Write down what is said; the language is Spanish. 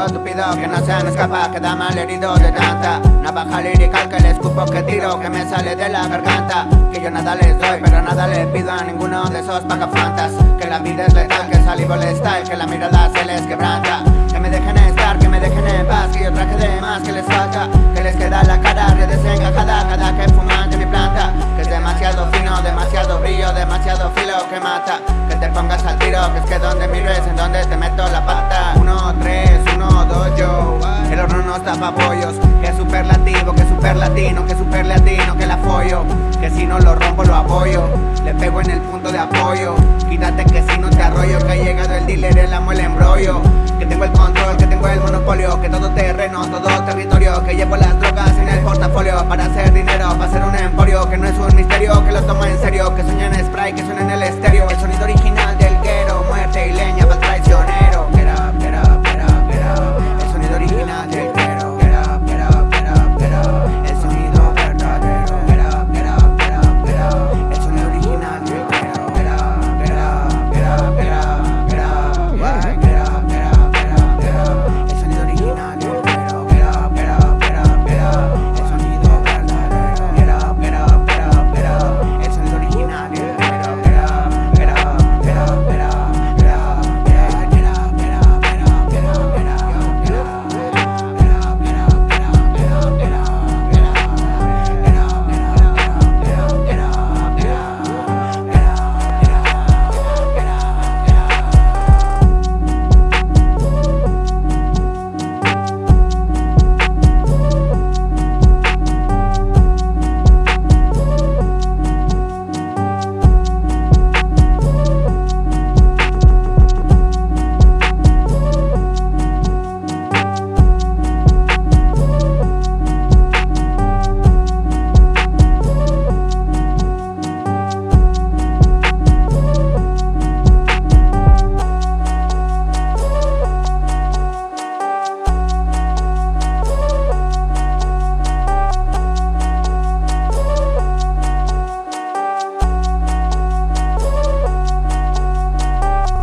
Que no se me escapa Queda mal herido de tanta Navaja lirical que le escupo que tiro Que me sale de la garganta. Que yo nada les doy pero nada le pido a ninguno de esos pagafantas Que la vida es letal, que salivo les Y que la mirada se les quebranta. Que me dejen estar, que me dejen en paz Que yo traje de más que les falta. Que les queda la cara redesencajada Cada que fuman de mi planta. Que es demasiado fino, demasiado brillo Demasiado filo que mata. Que te pongas al tiro, que es que donde miro es en donde te meto la pata super latino Que super latino, que la follo Que si no lo rompo lo apoyo. Le pego en el punto de apoyo. Quítate que si no te arroyo Que ha llegado el dealer, el amo, el embrollo. Que tengo el control, que tengo el monopolio. Que todo terreno, todo territorio. Que llevo las drogas en el portafolio. Para hacer dinero, para hacer un emporio. Que no es un misterio, que lo tomo en serio. Que sueño en spray, que suena en el estéreo